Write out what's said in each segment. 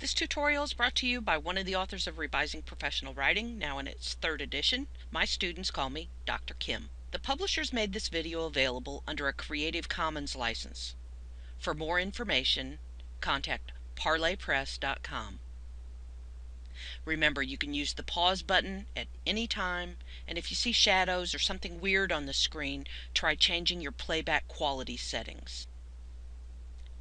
This tutorial is brought to you by one of the authors of Revising Professional Writing, now in its third edition. My students call me Dr. Kim. The publishers made this video available under a Creative Commons license. For more information, contact parlorpress.com. Remember, you can use the pause button at any time, and if you see shadows or something weird on the screen, try changing your playback quality settings.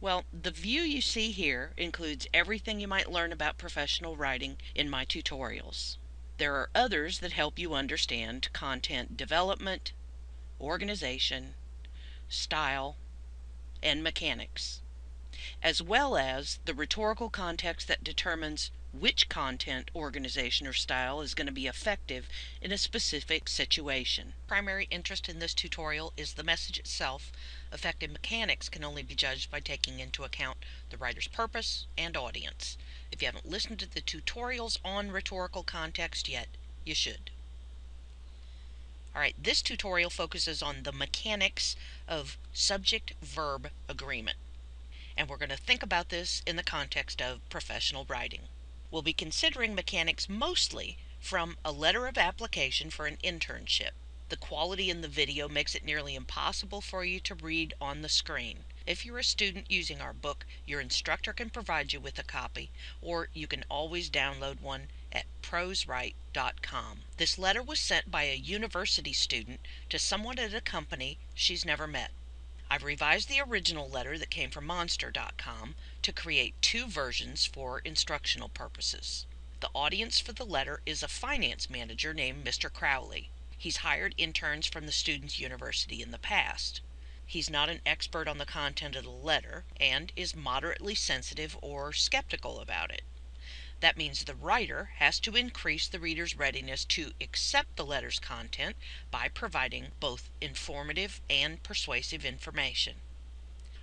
Well, the view you see here includes everything you might learn about professional writing in my tutorials. There are others that help you understand content development, organization, style, and mechanics, as well as the rhetorical context that determines which content, organization, or style is going to be effective in a specific situation. Primary interest in this tutorial is the message itself. Effective mechanics can only be judged by taking into account the writer's purpose and audience. If you haven't listened to the tutorials on rhetorical context yet, you should. Alright, this tutorial focuses on the mechanics of subject-verb agreement. And we're going to think about this in the context of professional writing. We'll be considering mechanics mostly from a letter of application for an internship. The quality in the video makes it nearly impossible for you to read on the screen. If you're a student using our book, your instructor can provide you with a copy, or you can always download one at proswrite.com. This letter was sent by a university student to someone at a company she's never met. I've revised the original letter that came from Monster.com to create two versions for instructional purposes. The audience for the letter is a finance manager named Mr. Crowley. He's hired interns from the student's university in the past. He's not an expert on the content of the letter and is moderately sensitive or skeptical about it. That means the writer has to increase the reader's readiness to accept the letter's content by providing both informative and persuasive information.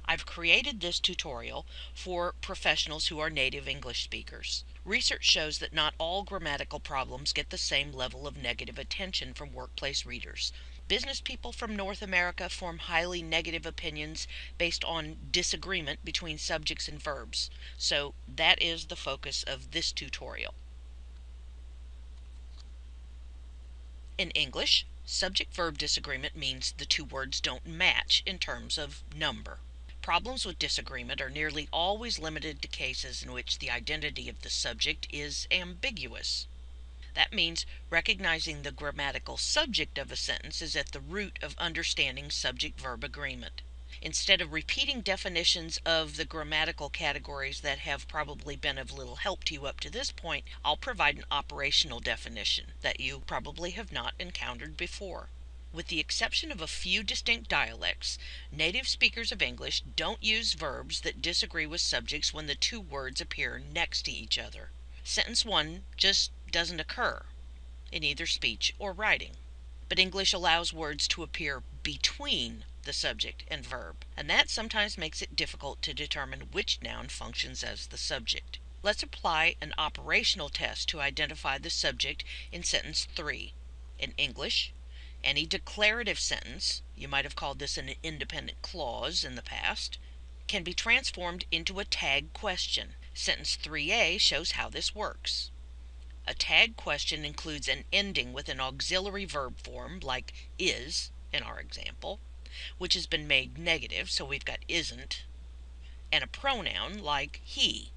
I've created this tutorial for professionals who are native English speakers. Research shows that not all grammatical problems get the same level of negative attention from workplace readers. Business people from North America form highly negative opinions based on disagreement between subjects and verbs. So that is the focus of this tutorial. In English, subject-verb disagreement means the two words don't match in terms of number. Problems with disagreement are nearly always limited to cases in which the identity of the subject is ambiguous. That means recognizing the grammatical subject of a sentence is at the root of understanding subject-verb agreement. Instead of repeating definitions of the grammatical categories that have probably been of little help to you up to this point, I'll provide an operational definition that you probably have not encountered before. With the exception of a few distinct dialects, native speakers of English don't use verbs that disagree with subjects when the two words appear next to each other. Sentence 1 just doesn't occur in either speech or writing. But English allows words to appear between the subject and verb, and that sometimes makes it difficult to determine which noun functions as the subject. Let's apply an operational test to identify the subject in sentence 3. In English, any declarative sentence, you might have called this an independent clause in the past, can be transformed into a tag question. Sentence 3a shows how this works. A tag question includes an ending with an auxiliary verb form, like is, in our example, which has been made negative, so we've got isn't, and a pronoun like he.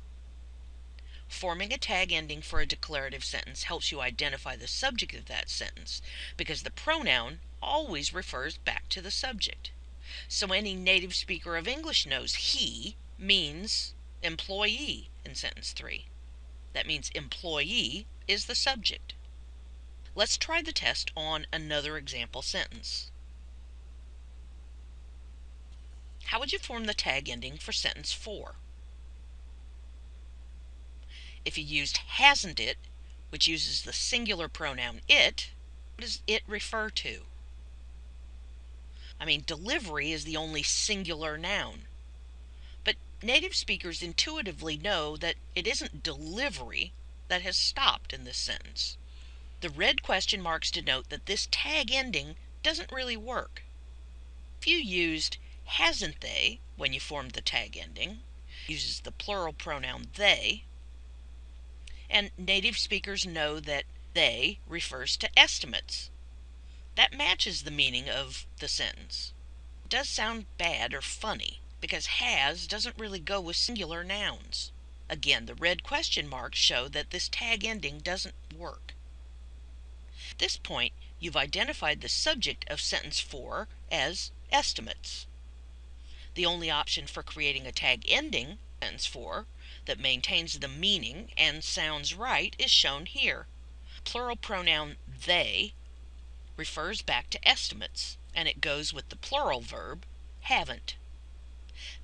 Forming a tag ending for a declarative sentence helps you identify the subject of that sentence, because the pronoun always refers back to the subject. So any native speaker of English knows he means employee in sentence 3. That means employee is the subject. Let's try the test on another example sentence. How would you form the tag ending for sentence 4? If you used hasn't it, which uses the singular pronoun it, what does it refer to? I mean, delivery is the only singular noun. But native speakers intuitively know that it isn't delivery that has stopped in this sentence. The red question marks denote that this tag ending doesn't really work. If you used hasn't they when you formed the tag ending, uses the plural pronoun they, and native speakers know that they refers to estimates. That matches the meaning of the sentence. It does sound bad or funny because has doesn't really go with singular nouns. Again, the red question marks show that this tag ending doesn't work. At this point, you've identified the subject of sentence 4 as estimates. The only option for creating a tag ending, sentence 4, that maintains the meaning and sounds right is shown here. Plural pronoun they refers back to estimates, and it goes with the plural verb haven't.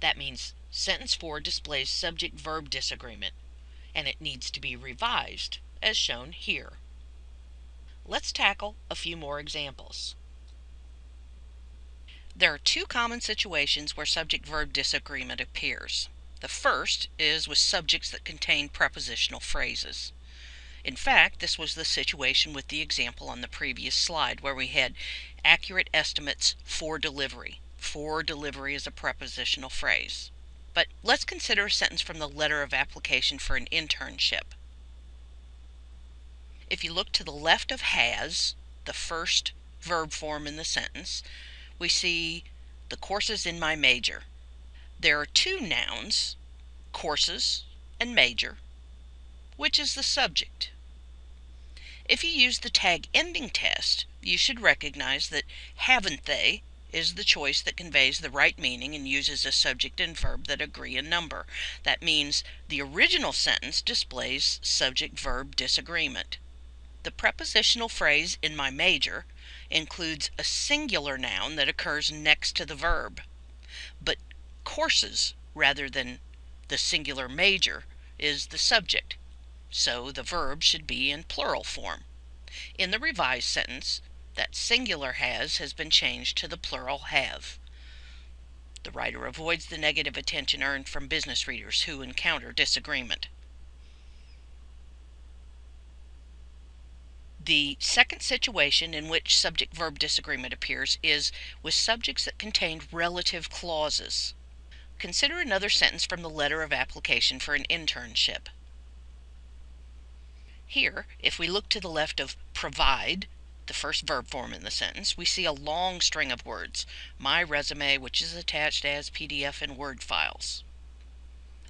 That means sentence 4 displays subject verb disagreement, and it needs to be revised, as shown here. Let's tackle a few more examples. There are two common situations where subject verb disagreement appears. The first is with subjects that contain prepositional phrases. In fact, this was the situation with the example on the previous slide where we had accurate estimates for delivery. For delivery is a prepositional phrase. But let's consider a sentence from the letter of application for an internship. If you look to the left of has, the first verb form in the sentence, we see the courses in my major. There are two nouns, courses and major. Which is the subject? If you use the tag ending test, you should recognize that haven't they is the choice that conveys the right meaning and uses a subject and verb that agree in number. That means the original sentence displays subject verb disagreement. The prepositional phrase in my major includes a singular noun that occurs next to the verb, but courses rather than the singular major is the subject, so the verb should be in plural form. In the revised sentence, that singular has has been changed to the plural have. The writer avoids the negative attention earned from business readers who encounter disagreement. The second situation in which subject verb disagreement appears is with subjects that contain relative clauses. Consider another sentence from the letter of application for an internship. Here, if we look to the left of provide, the first verb form in the sentence, we see a long string of words, my resume, which is attached as PDF and Word files.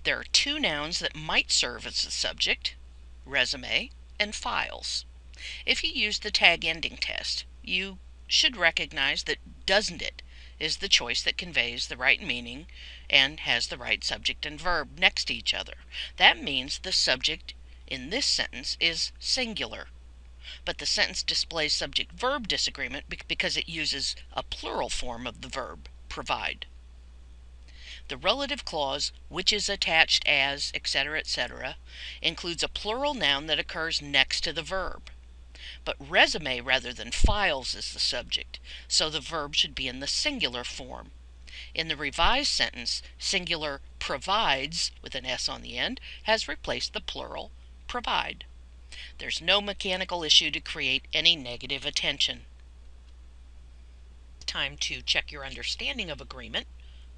There are two nouns that might serve as the subject, resume and files. If you use the tag ending test, you should recognize that doesn't it is the choice that conveys the right meaning and has the right subject and verb next to each other. That means the subject in this sentence is singular but the sentence displays subject verb disagreement because it uses a plural form of the verb, provide. The relative clause, which is attached as, etc., etc., includes a plural noun that occurs next to the verb. But resume rather than files is the subject, so the verb should be in the singular form. In the revised sentence, singular provides, with an S on the end, has replaced the plural provide. There's no mechanical issue to create any negative attention. Time to check your understanding of agreement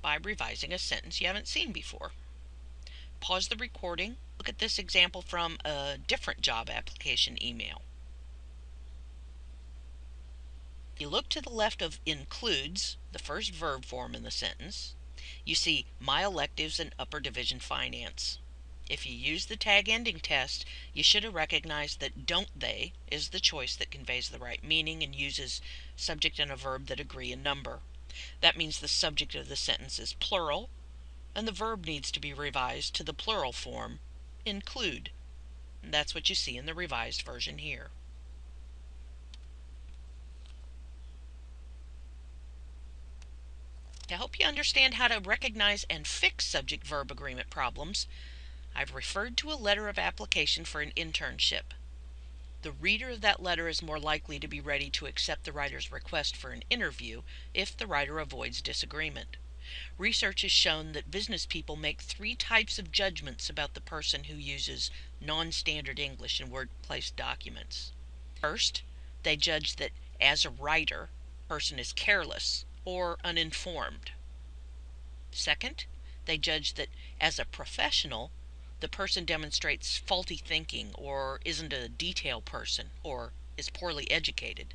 by revising a sentence you haven't seen before. Pause the recording, look at this example from a different job application email. You look to the left of includes, the first verb form in the sentence. You see my electives in upper division finance. If you use the tag ending test, you should have recognized that don't they is the choice that conveys the right meaning and uses subject and a verb that agree in number. That means the subject of the sentence is plural, and the verb needs to be revised to the plural form, include. And that's what you see in the revised version here. To help you understand how to recognize and fix subject-verb agreement problems, I've referred to a letter of application for an internship. The reader of that letter is more likely to be ready to accept the writer's request for an interview if the writer avoids disagreement. Research has shown that business people make three types of judgments about the person who uses non-standard English in workplace documents. First, they judge that as a writer, person is careless or uninformed. Second, they judge that as a professional, the person demonstrates faulty thinking or isn't a detail person or is poorly educated.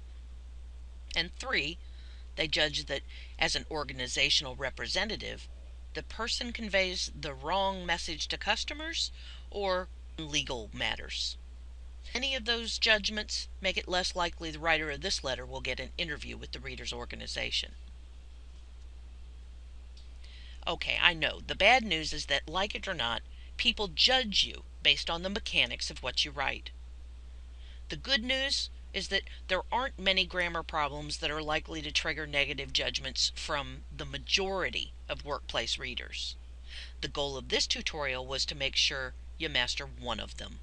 And three, they judge that as an organizational representative, the person conveys the wrong message to customers or legal matters. Any of those judgments make it less likely the writer of this letter will get an interview with the reader's organization. Okay, I know. The bad news is that, like it or not, people judge you based on the mechanics of what you write. The good news is that there aren't many grammar problems that are likely to trigger negative judgments from the majority of workplace readers. The goal of this tutorial was to make sure you master one of them.